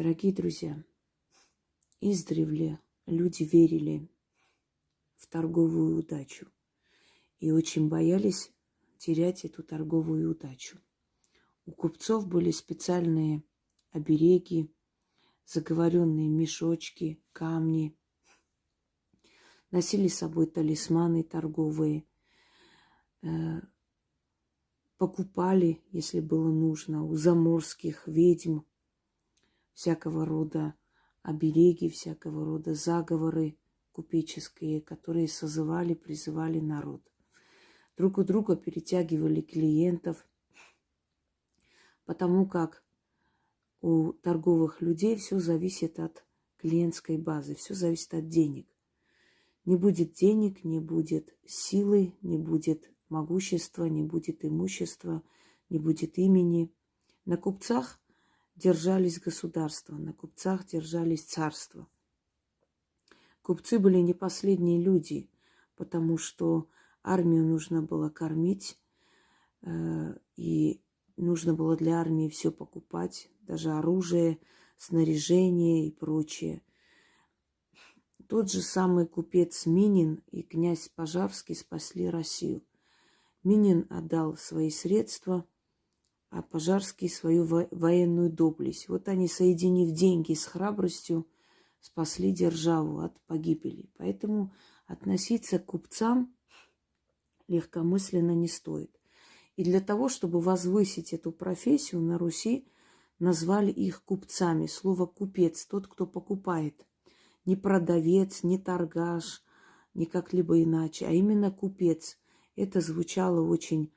Дорогие друзья, издревле люди верили в торговую удачу и очень боялись терять эту торговую удачу. У купцов были специальные обереги, заговоренные мешочки, камни. Носили с собой талисманы торговые, э, покупали, если было нужно, у заморских ведьм всякого рода обереги, всякого рода заговоры купеческие, которые созывали, призывали народ. Друг у друга перетягивали клиентов, потому как у торговых людей все зависит от клиентской базы, все зависит от денег. Не будет денег, не будет силы, не будет могущества, не будет имущества, не будет имени. На купцах держались государства, на купцах держались царства. Купцы были не последние люди, потому что армию нужно было кормить, э, и нужно было для армии все покупать, даже оружие, снаряжение и прочее. Тот же самый купец Минин и князь Пожарский спасли Россию. Минин отдал свои средства, а Пожарский свою военную доблесть. Вот они, соединив деньги с храбростью, спасли державу от погибели. Поэтому относиться к купцам легкомысленно не стоит. И для того, чтобы возвысить эту профессию на Руси, назвали их купцами. Слово купец, тот, кто покупает. Не продавец, не торгаш, не как-либо иначе, а именно купец. Это звучало очень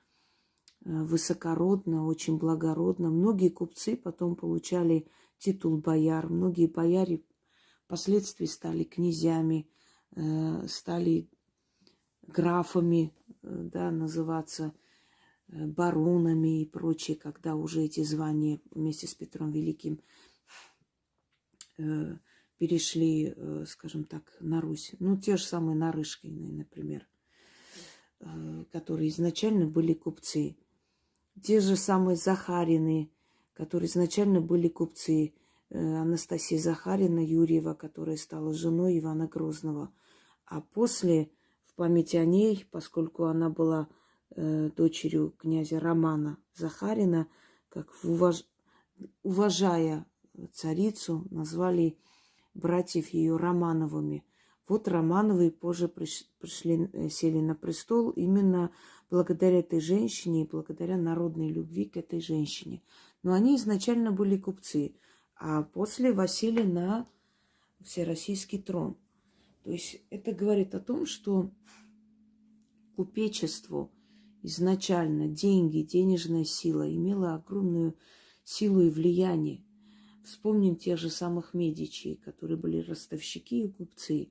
высокородно, очень благородно. Многие купцы потом получали титул бояр, многие бояре впоследствии стали князьями, э, стали графами, э, да, называться Э, баронами и прочее, когда уже эти звания вместе с Петром Великим э, перешли, э, скажем так, на Русь. Ну, те же самые Нарышкины, например, которые изначально были купцы. Те же самые Захарины, которые изначально были купцы. Анастасия Захарина Юрьева, которая стала женой Ивана Грозного. А после, в память о ней, поскольку она была э, дочерью князя Романа Захарина, как уваж... уважая царицу, назвали братьев ее Романовыми. Вот Романовы позже пришли, э, сели на престол именно благодаря этой женщине и благодаря народной любви к этой женщине. Но они изначально были купцы, а после восели на всероссийский трон. То есть это говорит о том, что купечеству – изначально деньги, денежная сила имела огромную силу и влияние. Вспомним тех же самых Медичи, которые были ростовщики и купцы э,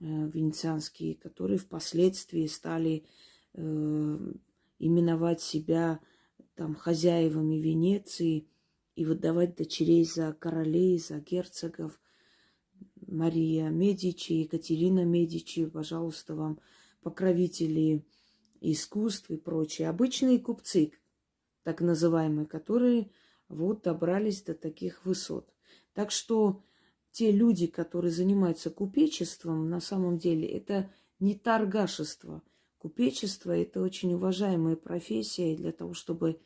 венецианские, которые впоследствии стали именовать себя там хозяевами Венеции и выдавать дочерей за королей, за герцогов. Мария Медичи, Екатерина Медичи, пожалуйста, вам покровители искусств и прочее. Обычные купцы, так называемые, которые вот добрались до таких высот. Так что те люди, которые занимаются купечеством, на самом деле это не торгашество. Купечество – это очень уважаемая профессия, для того, чтобы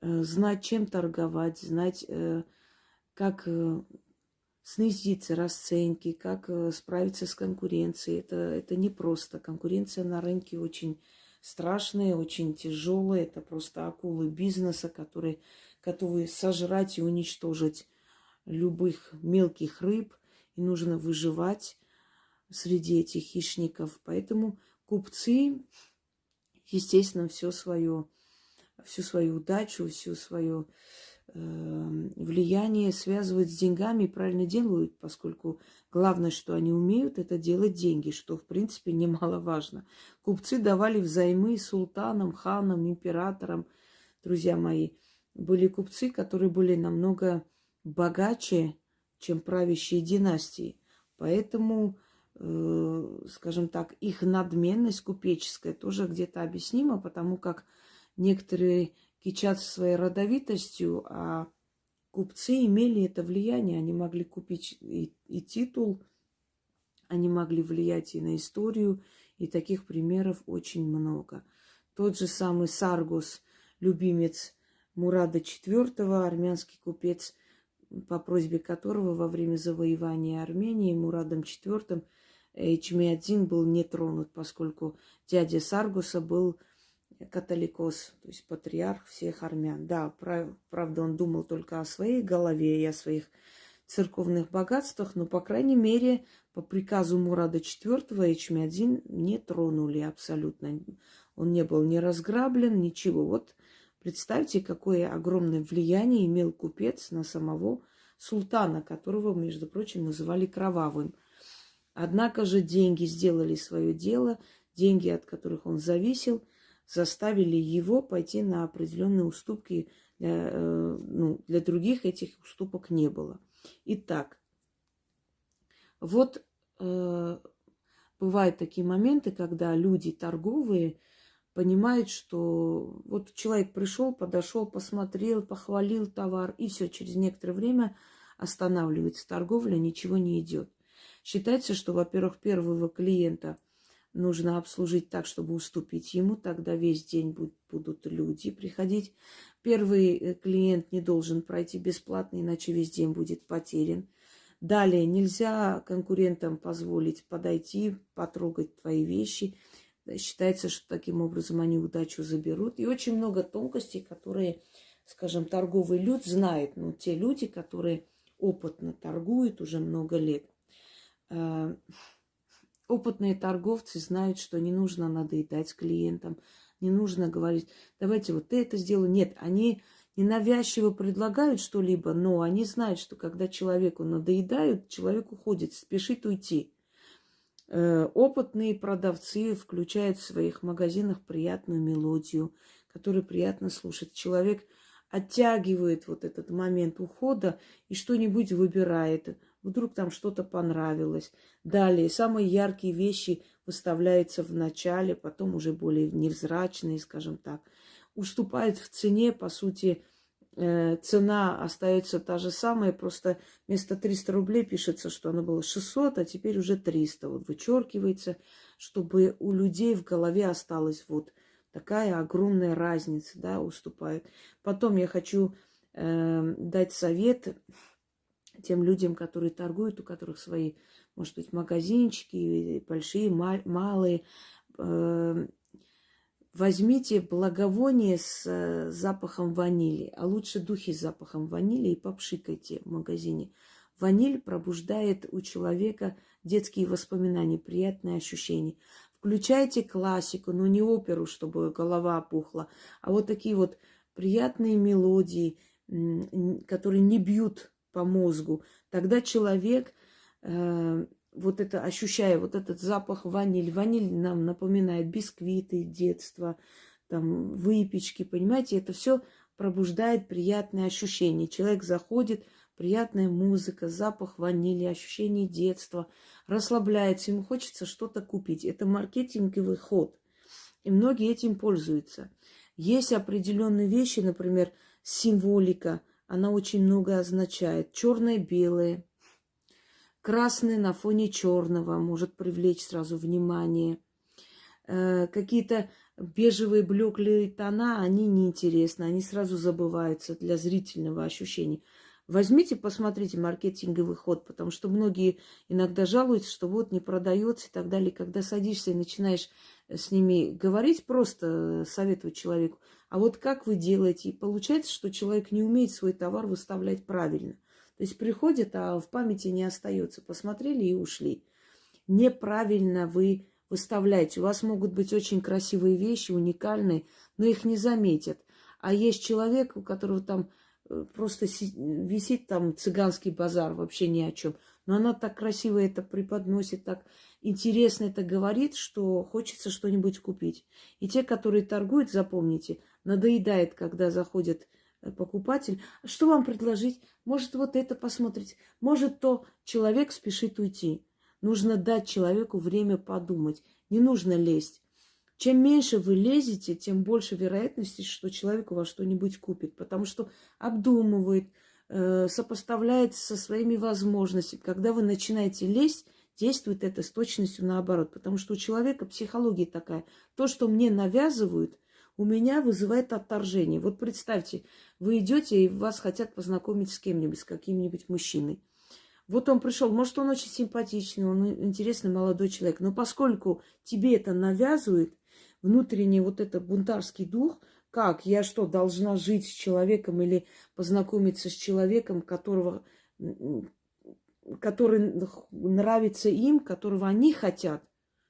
э, знать, чем торговать, знать, э, как э, снизить расценки, как справиться с конкуренцией. Это, это непросто. Конкуренция на рынке очень страшная, очень тяжелая. Это просто акулы бизнеса, которые готовы сожрать и уничтожить любых мелких рыб. И нужно выживать среди этих хищников. Поэтому купцы, естественно, все свое, всю свою удачу, всю свою Эм, влияние связывают с деньгами и правильно делают, поскольку главное, что они умеют, это делать деньги, что, в принципе, немаловажно. Купцы давали взаймы султанам, ханам, императорам, друзья мои. Были купцы, которые были намного богаче, чем правящие династии. Поэтому, э, скажем так, их надменность купеческая тоже где-то объяснима, потому как некоторые кичатся своей родовитостью, а купцы имели это влияние, они могли купить и, и титул, они могли влиять и на историю, и таких примеров очень много. Тот же самый Саргос, любимец Мурада IV, армянский купец, по просьбе которого во время завоевания Армении Мурадом IV Эчмиадзин был не тронут, поскольку дядя Саргуса был католикос, то есть патриарх всех армян. Да, прав, правда, он думал только о своей голове и о своих церковных богатствах, но, по крайней мере, по приказу Мурада IV Эчмиадзин не тронули абсолютно. Он не был ни разграблен, ничего. Вот представьте, какое огромное влияние имел купец на самого султана, которого, между прочим, называли кровавым. Однако же деньги сделали свое дело, деньги, от которых он зависел – заставили его пойти на определенные уступки. Для, э, ну, для других этих уступок не было. Итак, вот э, бывают такие моменты, когда люди торговые понимают, что вот человек пришел, подошел, посмотрел, похвалил товар, и все, через некоторое время останавливается торговля, ничего не идет. Считается, что, во-первых, первого клиента – нужно обслужить так, чтобы уступить ему, тогда весь день будут люди приходить. Первый э, клиент не должен пройти бесплатно, иначе весь день будет потерян. Далее нельзя конкурентам позволить подойти, потрогать твои вещи. Считается, что таким образом они удачу заберут. И очень много тонкостей, которые, скажем, торговый люд знает. Но те люди, которые опытно торгуют уже много лет, э, Опытные торговцы знают, что не нужно надоедать клиентам, не нужно говорить, давайте вот ты это сделай. Нет, они ненавязчиво предлагают что-либо, но они знают, что когда человеку надоедают, человек уходит, спешит уйти. Э, опытные продавцы включают в своих магазинах приятную мелодию, которую приятно слушать. Человек оттягивает вот этот момент ухода и что-нибудь выбирает вдруг там что-то понравилось. Далее, самые яркие вещи выставляются в начале, потом уже более невзрачные, скажем так. Уступает в цене, по сути, э, цена остается та же самая, просто вместо 300 рублей пишется, что она была 600, а теперь уже 300. Вот вычеркивается, чтобы у людей в голове осталась вот такая огромная разница, да, уступает. Потом я хочу э, дать совет тем людям, которые торгуют, у которых свои, может быть, магазинчики, большие, малые. Эм, возьмите благовоние с э, запахом ванили, а лучше духи с запахом ванили и попшикайте в магазине. Ваниль пробуждает у человека детские воспоминания, приятные ощущения. Включайте классику, но не оперу, чтобы голова опухла, а вот такие вот приятные мелодии, которые не бьют по мозгу, тогда человек, э, вот это, ощущая вот этот запах ваниль, ваниль нам напоминает бисквиты детства, там, выпечки, понимаете, это все пробуждает приятные ощущения. Человек заходит, приятная музыка, запах ванили, ощущение детства, расслабляется, ему хочется что-то купить. Это маркетинговый ход. И многие этим пользуются. Есть определенные вещи, например, символика, она очень много означает. Черное-белое, красное на фоне черного может привлечь сразу внимание. Э, какие-то бежевые блеклые тона, они неинтересны, они сразу забываются для зрительного ощущения. Возьмите, посмотрите маркетинговый ход, потому что многие иногда жалуются, что вот не продается и так далее. Когда садишься и начинаешь с ними говорить, просто советовать человеку, а вот как вы делаете? И получается, что человек не умеет свой товар выставлять правильно. То есть приходит, а в памяти не остается. Посмотрели и ушли. Неправильно вы выставляете. У вас могут быть очень красивые вещи, уникальные, но их не заметят. А есть человек, у которого там э, просто висит там цыганский базар, вообще ни о чем. Но она так красиво это преподносит, так интересно это говорит, что хочется что-нибудь купить. И те, которые торгуют, запомните, надоедает, когда заходит э, покупатель. Что вам предложить? Может, вот это посмотреть. Может, то человек спешит уйти. Нужно дать человеку время подумать. Не нужно лезть. Чем меньше вы лезете, тем больше вероятности, что человек у вас что-нибудь купит. Потому что обдумывает, э, сопоставляет со своими возможностями. Когда вы начинаете лезть, действует это с точностью наоборот. Потому что у человека психология такая. То, что мне навязывают, у меня вызывает отторжение. Вот представьте, вы идете и вас хотят познакомить с кем-нибудь, с каким-нибудь мужчиной. Вот он пришел, может, он очень симпатичный, он интересный молодой человек, но поскольку тебе это навязывает, внутренний вот этот бунтарский дух, как я что, должна жить с человеком или познакомиться с человеком, которого, который нравится им, которого они хотят,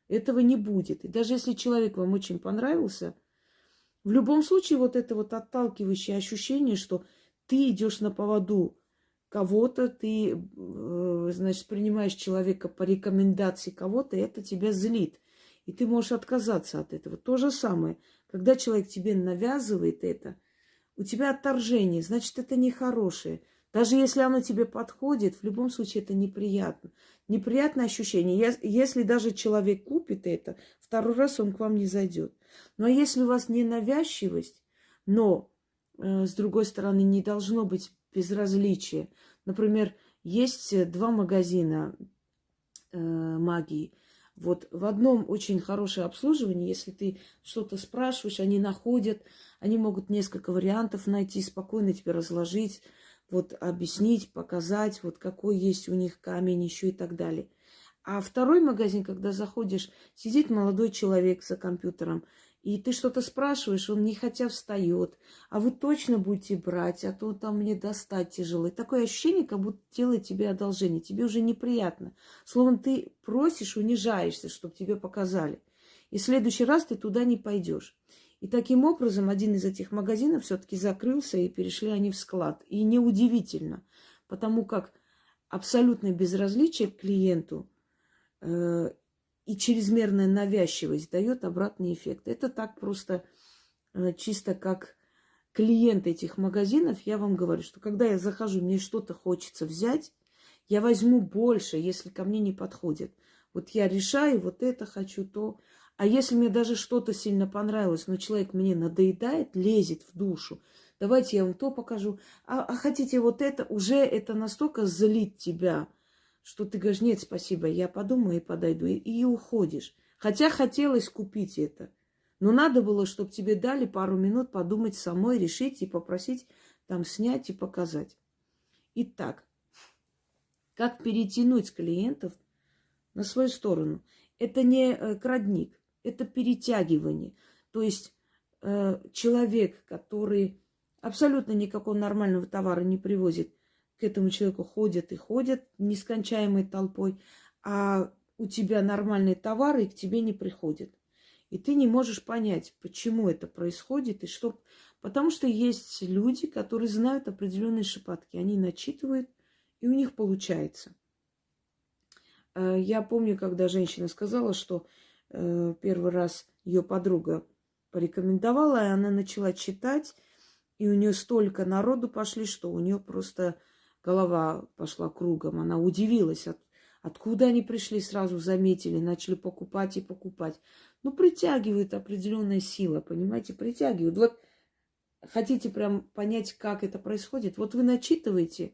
этого не будет. И даже если человек вам очень понравился, в любом случае вот это вот отталкивающее ощущение, что ты идешь на поводу кого-то, ты, э, значит, принимаешь человека по рекомендации кого-то, это тебя злит. И ты можешь отказаться от этого. То же самое, когда человек тебе навязывает это, у тебя отторжение, значит, это нехорошее. Даже если оно тебе подходит, в любом случае это неприятно. Неприятное ощущение. Если даже человек купит это, второй раз он к вам не зайдет. Но если у вас не навязчивость, но, э, с другой стороны, не должно быть безразличия. Например, есть два магазина э, магии. Вот в одном очень хорошее обслуживание, если ты что-то спрашиваешь, они находят, они могут несколько вариантов найти, спокойно тебе разложить, вот объяснить, показать, вот какой есть у них камень еще и так далее. А второй магазин, когда заходишь, сидит молодой человек за компьютером, и ты что-то спрашиваешь, он не хотя встает, а вы точно будете брать, а то там мне достать тяжело. И такое ощущение, как будто делает тебе одолжение, тебе уже неприятно. Словом, ты просишь, унижаешься, чтобы тебе показали. И в следующий раз ты туда не пойдешь. И таким образом один из этих магазинов все-таки закрылся, и перешли они в склад. И неудивительно, потому как абсолютное безразличие к клиенту э, и чрезмерная навязчивость дает обратный эффект. Это так просто э, чисто как клиент этих магазинов, я вам говорю, что когда я захожу, мне что-то хочется взять, я возьму больше, если ко мне не подходит. Вот я решаю, вот это хочу, то. А если мне даже что-то сильно понравилось, но человек мне надоедает, лезет в душу, давайте я вам то покажу. А, а хотите вот это, уже это настолько злит тебя, что ты говоришь, нет, спасибо, я подумаю и подойду, и, и уходишь. Хотя хотелось купить это. Но надо было, чтобы тебе дали пару минут подумать самой, решить и попросить там снять и показать. Итак, как перетянуть клиентов на свою сторону? Это не э, крадник, это перетягивание. То есть э, человек, который абсолютно никакого нормального товара не привозит, к этому человеку ходят и ходят нескончаемой толпой, а у тебя нормальные товары и к тебе не приходят. И ты не можешь понять, почему это происходит и что... Потому что есть люди, которые знают определенные шепотки. Они начитывают, и у них получается. Э, я помню, когда женщина сказала, что первый раз ее подруга порекомендовала, и она начала читать, и у нее столько народу пошли, что у нее просто голова пошла кругом. Она удивилась, от, откуда они пришли, сразу заметили, начали покупать и покупать. Ну, притягивает определенная сила, понимаете, притягивает. Вот хотите прям понять, как это происходит, вот вы начитываете,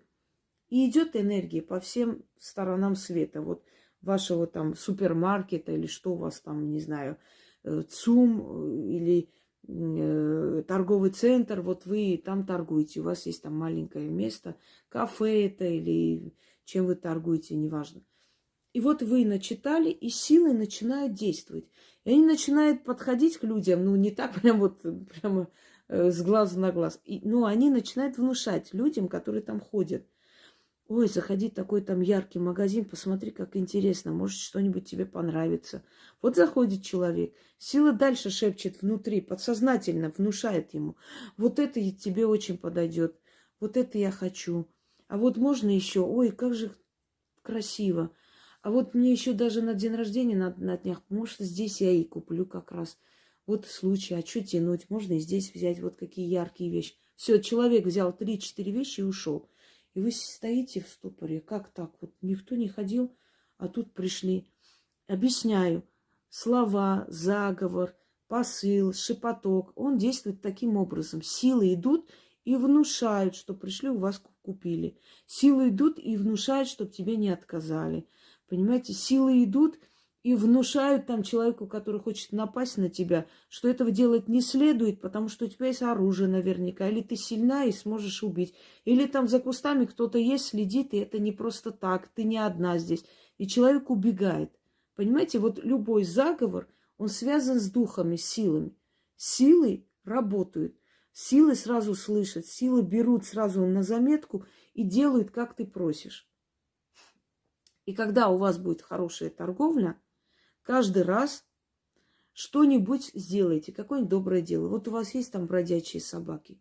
и идет энергия по всем сторонам света. Вот вашего там супермаркета или что у вас там, не знаю, э, ЦУМ э, или Э, торговый центр, вот вы там торгуете, у вас есть там маленькое место, кафе это или чем вы торгуете, неважно. И вот вы начитали, и силы начинают действовать. И они начинают подходить к людям, ну, не так прям вот, прямо с глаза на глаз. И, но они начинают внушать людям, которые там ходят. Ой, заходи такой там яркий магазин, посмотри, как интересно, может, что-нибудь тебе понравится. Вот заходит человек, сила дальше шепчет внутри, подсознательно внушает ему. Вот это тебе очень подойдет, вот это я хочу. А вот можно еще, ой, как же красиво. А вот мне еще даже на день рождения на, на днях, может, здесь я и куплю как раз. Вот случай, а что тянуть? Можно и здесь взять вот какие яркие вещи. Все, человек взял три-четыре вещи и ушел. И вы стоите в ступоре. Как так? Вот никто не ходил, а тут пришли. Объясняю. Слова, заговор, посыл, шепоток. Он действует таким образом. Силы идут и внушают, что пришли у вас купили. Силы идут и внушают, чтобы тебе не отказали. Понимаете, силы идут и внушают там человеку, который хочет напасть на тебя, что этого делать не следует, потому что у тебя есть оружие наверняка, или ты сильна и сможешь убить, или там за кустами кто-то есть, следит, и это не просто так, ты не одна здесь. И человек убегает. Понимаете, вот любой заговор, он связан с духами, силами. Силы работают. Силы сразу слышат, силы берут сразу на заметку и делают, как ты просишь. И когда у вас будет хорошая торговля, каждый раз что-нибудь сделайте, какое-нибудь доброе дело. Вот у вас есть там бродячие собаки.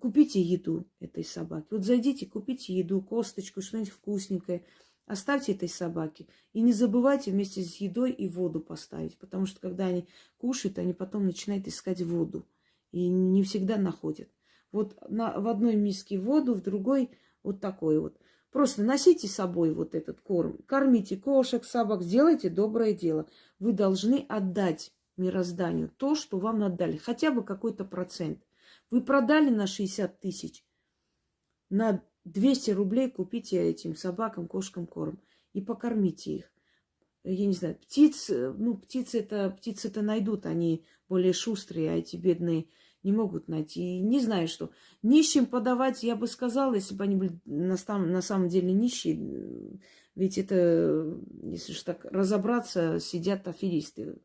Купите еду этой собаке. Вот зайдите, купите еду, косточку, что-нибудь вкусненькое. Оставьте этой собаке. И не забывайте вместе с едой и воду поставить. Потому что когда они кушают, они потом начинают искать воду и не всегда находят. Вот на, в одной миске воду, в другой вот такой вот. Просто носите с собой вот этот корм, кормите кошек, собак, сделайте доброе дело. Вы должны отдать мирозданию то, что вам отдали, хотя бы какой-то процент. Вы продали на 60 тысяч, на 200 рублей купите этим собакам, кошкам корм и покормите их. Я не знаю, птиц, ну, птицы это, птицы это найдут, они более шустрые, а эти бедные не могут найти. И не знаю, что. Нищим подавать, я бы сказала, если бы они были на, на самом деле нищие. Ведь это, если же так разобраться, сидят аферисты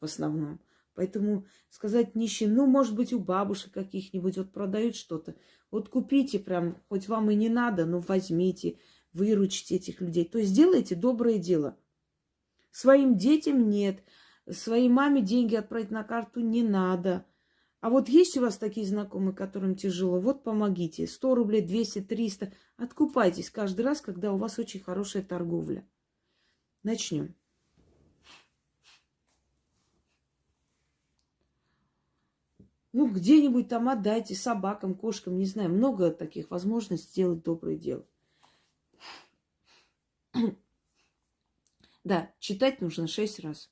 в основном. Поэтому сказать нищим, ну, может быть, у бабушек каких-нибудь вот продают что-то. Вот купите прям, хоть вам и не надо, но возьмите, выручите этих людей. То есть сделайте доброе дело. Своим детям нет, своей маме деньги отправить на карту не надо – а вот есть у вас такие знакомые, которым тяжело, вот помогите. 100 рублей, 200, 300. Откупайтесь каждый раз, когда у вас очень хорошая торговля. Начнем. Ну, где-нибудь там отдайте собакам, кошкам, не знаю. Много таких возможностей сделать доброе дело. Да, читать нужно шесть раз.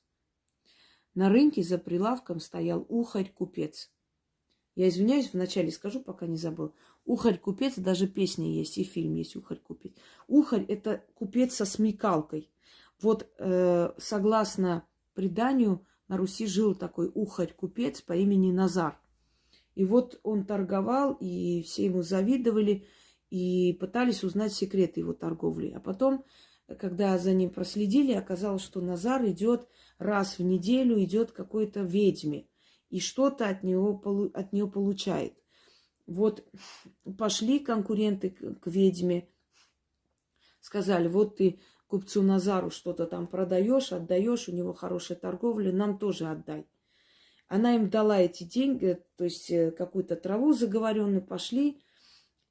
На рынке за прилавком стоял ухарь-купец. Я извиняюсь, вначале скажу, пока не забыл. Ухарь-купец, даже песня есть, и фильм есть Ухарь-купец. Ухарь – это купец со смекалкой. Вот э, согласно преданию, на Руси жил такой ухарь-купец по имени Назар. И вот он торговал, и все ему завидовали, и пытались узнать секреты его торговли. А потом, когда за ним проследили, оказалось, что Назар идет раз в неделю, идет какой-то ведьме – и что-то от, от нее получает. Вот пошли конкуренты к, к ведьме, сказали, вот ты купцу Назару что-то там продаешь, отдаешь, у него хорошая торговля, нам тоже отдай. Она им дала эти деньги, то есть э, какую-то траву заговоренную, пошли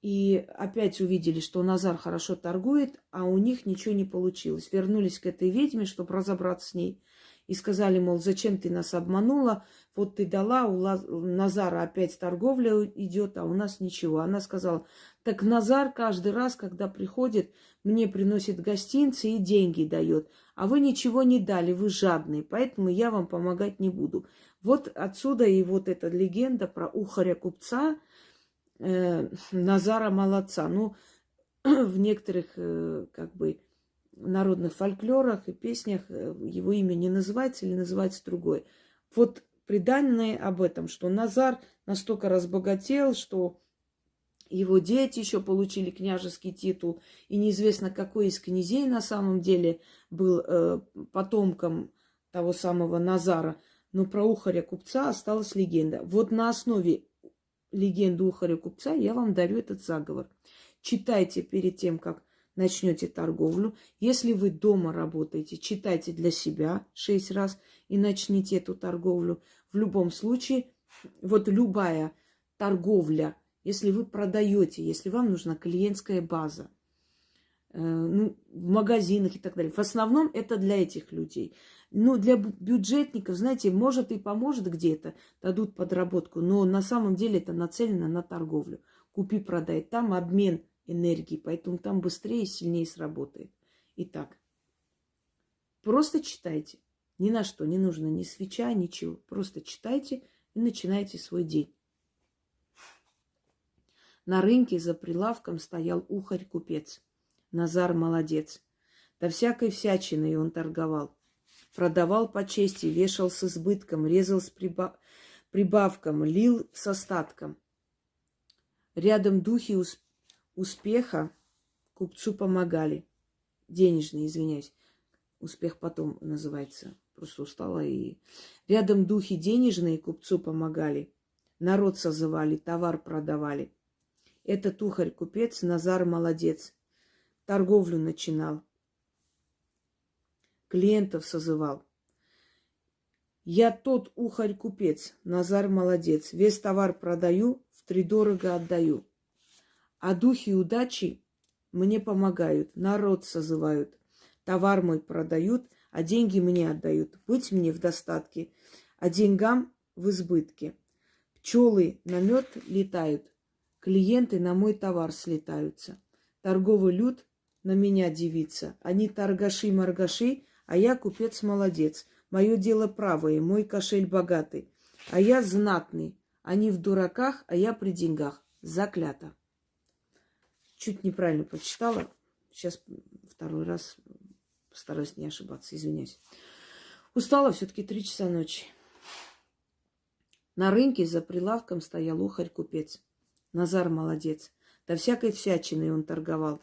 и опять увидели, что Назар хорошо торгует, а у них ничего не получилось. Вернулись к этой ведьме, чтобы разобраться с ней и сказали, мол, зачем ты нас обманула, вот ты дала, у Назара опять торговля идет, а у нас ничего. Она сказала, так Назар каждый раз, когда приходит, мне приносит гостинцы и деньги дает, а вы ничего не дали, вы жадные, поэтому я вам помогать не буду. Вот отсюда и вот эта легенда про ухаря купца э, Назара молодца. Ну, в некоторых, э, как бы, народных фольклорах и песнях э, его имя не называется или называется другое. Вот преданные об этом, что Назар настолько разбогател, что его дети еще получили княжеский титул, и неизвестно, какой из князей на самом деле был э, потомком того самого Назара. Но про ухаря купца осталась легенда. Вот на основе легенды ухаря купца я вам дарю этот заговор. Читайте перед тем, как начнете торговлю. Если вы дома работаете, читайте для себя шесть раз и начните эту торговлю. В любом случае, вот любая торговля, если вы продаете, если вам нужна клиентская база, э, ну, в магазинах и так далее. В основном это для этих людей. Ну, для бюджетников, знаете, может и поможет где-то, дадут подработку, но на самом деле это нацелено на торговлю. Купи-продай. Там обмен энергии, поэтому там быстрее и сильнее сработает. Итак, просто читайте. Ни на что не нужно ни свеча, ничего. Просто читайте и начинайте свой день. На рынке за прилавком стоял ухарь-купец. Назар молодец. Да всякой всячиной он торговал. Продавал по чести, вешал с избытком, резал с приба... прибавком, лил с остатком. Рядом духи усп... успеха купцу помогали. Денежные, извиняюсь. Успех потом называется. Просто устала и... Рядом духи денежные купцу помогали. Народ созывали, товар продавали. Этот ухарь-купец Назар молодец. Торговлю начинал. Клиентов созывал. Я тот ухарь-купец, Назар молодец. Весь товар продаю, втридорого отдаю. А духи удачи мне помогают, народ созывают. Товар мой продают, а деньги мне отдают. Быть мне в достатке, а деньгам в избытке. Пчелы на мед летают, Клиенты на мой товар слетаются. Торговый люд на меня дивится. Они торгаши-маргаши, а я купец-молодец. Мое дело правое, мой кошель богатый. А я знатный. Они в дураках, а я при деньгах. Заклято. Чуть неправильно прочитала. Сейчас второй раз постараюсь не ошибаться. Извиняюсь. Устала все-таки три часа ночи. На рынке за прилавком стоял ухарь-купец. Назар молодец. Да всякой всячиной он торговал.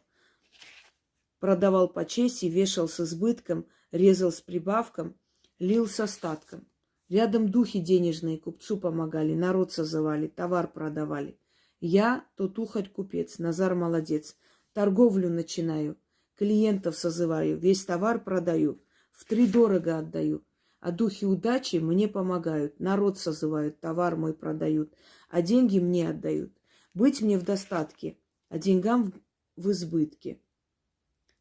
Продавал по чести, вешал с избытком, резал с прибавком, лил с остатком. Рядом духи денежные купцу помогали, народ созывали, товар продавали. Я тот ухарь-купец, Назар молодец. Торговлю начинаю, клиентов созываю, весь товар продаю, в три дорого отдаю. А духи удачи мне помогают, народ созывают, товар мой продают, а деньги мне отдают. Быть мне в достатке, а деньгам в избытке.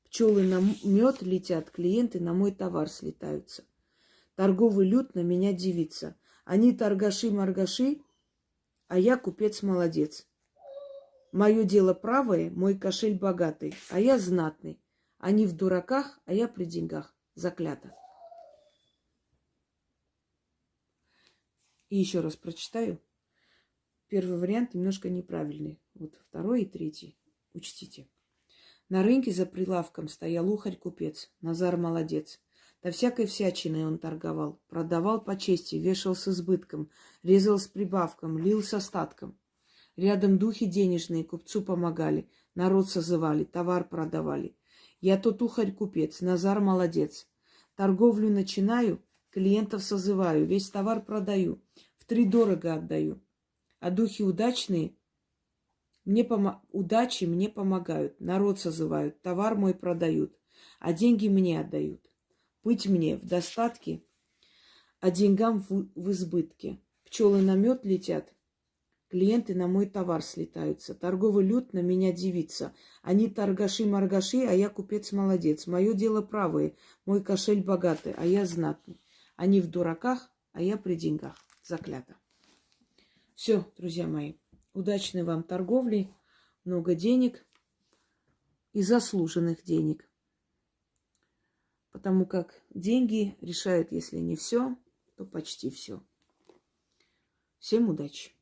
Пчелы на мед летят, клиенты на мой товар слетаются. Торговый люд на меня дивится. Они торгаши-маргаши, а я купец-молодец. Мое дело правое, мой кошель богатый, а я знатный. Они в дураках, а я при деньгах. Заклято. И еще раз прочитаю. Первый вариант немножко неправильный. Вот второй и третий. Учтите. На рынке за прилавком стоял ухарь-купец. Назар молодец. Да всякой всячиной он торговал. Продавал по чести, вешал с избытком, резал с прибавком, лил с остатком. Рядом духи денежные купцу помогали, народ созывали, товар продавали. Я тот ухарь-купец, Назар молодец. Торговлю начинаю, клиентов созываю, весь товар продаю, в три дорого отдаю. А духи удачные мне пом... удачи мне помогают, народ созывают, товар мой продают, а деньги мне отдают. Быть мне в достатке, а деньгам в, в избытке. Пчелы на мед летят, клиенты на мой товар слетаются. Торговый люд на меня дивится. Они торгаши-маргаши, а я купец-молодец. Мое дело правое, мой кошель богатый, а я знатный. Они в дураках, а я при деньгах. Заклято. Все, друзья мои, удачной вам торговли, много денег и заслуженных денег. Потому как деньги решают, если не все, то почти все. Всем удачи!